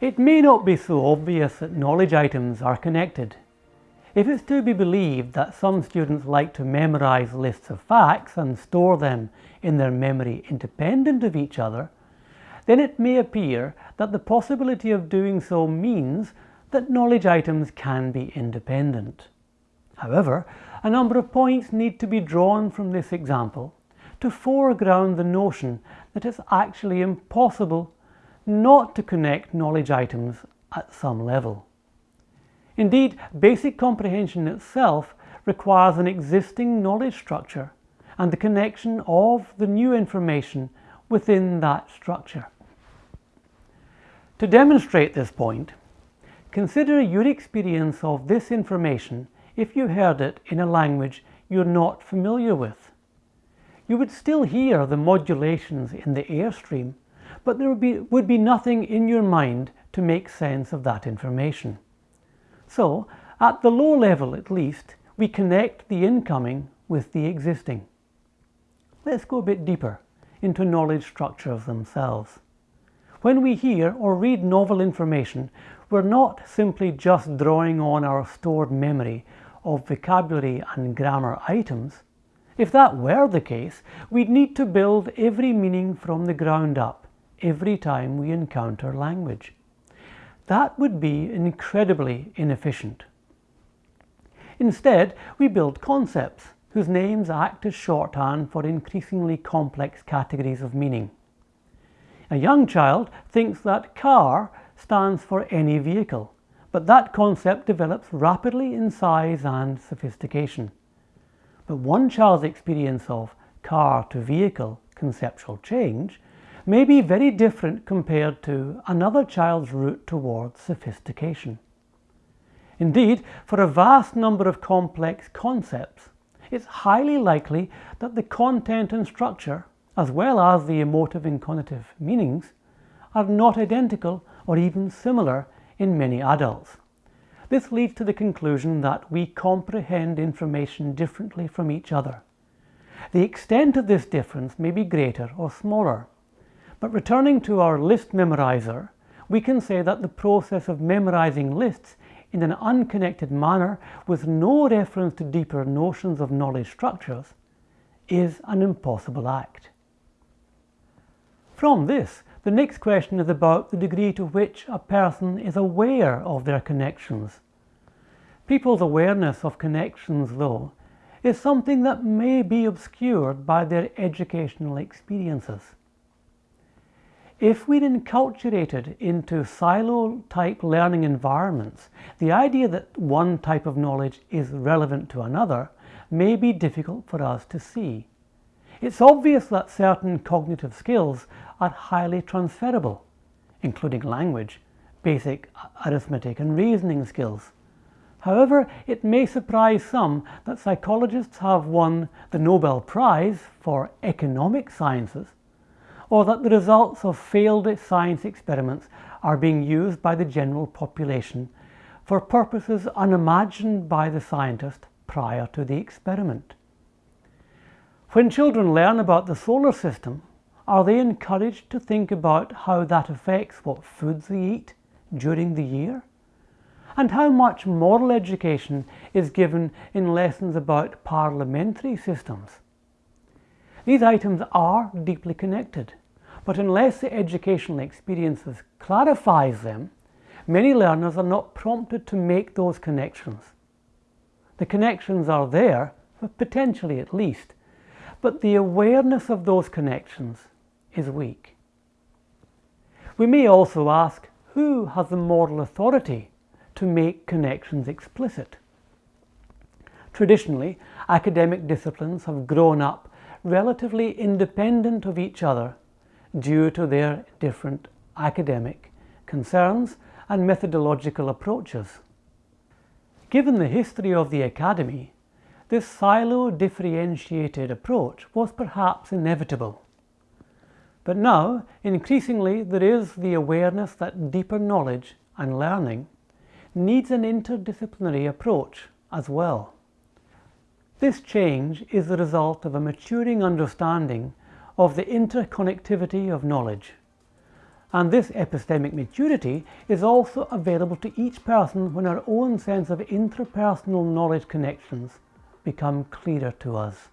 It may not be so obvious that knowledge items are connected. If it's to be believed that some students like to memorize lists of facts and store them in their memory independent of each other, then it may appear that the possibility of doing so means that knowledge items can be independent. However, a number of points need to be drawn from this example to foreground the notion that it's actually impossible not to connect knowledge items at some level. Indeed, basic comprehension itself requires an existing knowledge structure and the connection of the new information within that structure. To demonstrate this point, consider your experience of this information if you heard it in a language you're not familiar with. You would still hear the modulations in the airstream but there would be, would be nothing in your mind to make sense of that information. So, at the low level at least, we connect the incoming with the existing. Let's go a bit deeper into knowledge structures themselves. When we hear or read novel information, we're not simply just drawing on our stored memory of vocabulary and grammar items. If that were the case, we'd need to build every meaning from the ground up every time we encounter language. That would be incredibly inefficient. Instead, we build concepts whose names act as shorthand for increasingly complex categories of meaning. A young child thinks that car stands for any vehicle, but that concept develops rapidly in size and sophistication. But one child's experience of car to vehicle conceptual change may be very different compared to another child's route towards sophistication. Indeed, for a vast number of complex concepts, it's highly likely that the content and structure, as well as the emotive and cognitive meanings, are not identical or even similar in many adults. This leads to the conclusion that we comprehend information differently from each other. The extent of this difference may be greater or smaller. But returning to our list memorizer, we can say that the process of memorizing lists in an unconnected manner with no reference to deeper notions of knowledge structures is an impossible act. From this, the next question is about the degree to which a person is aware of their connections. People's awareness of connections, though, is something that may be obscured by their educational experiences. If we're enculturated into silo-type learning environments, the idea that one type of knowledge is relevant to another may be difficult for us to see. It's obvious that certain cognitive skills are highly transferable, including language, basic arithmetic and reasoning skills. However, it may surprise some that psychologists have won the Nobel Prize for economic sciences or that the results of failed science experiments are being used by the general population for purposes unimagined by the scientist prior to the experiment. When children learn about the solar system, are they encouraged to think about how that affects what foods they eat during the year? And how much moral education is given in lessons about parliamentary systems? These items are deeply connected. But unless the educational experiences clarifies them, many learners are not prompted to make those connections. The connections are there, potentially at least, but the awareness of those connections is weak. We may also ask who has the moral authority to make connections explicit. Traditionally, academic disciplines have grown up relatively independent of each other due to their different academic concerns and methodological approaches. Given the history of the Academy, this silo-differentiated approach was perhaps inevitable. But now, increasingly, there is the awareness that deeper knowledge and learning needs an interdisciplinary approach as well. This change is the result of a maturing understanding of the interconnectivity of knowledge. And this epistemic maturity is also available to each person when our own sense of interpersonal knowledge connections become clearer to us.